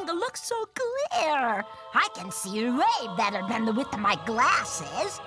angle looks so clear. I can see way better than the width of my glasses.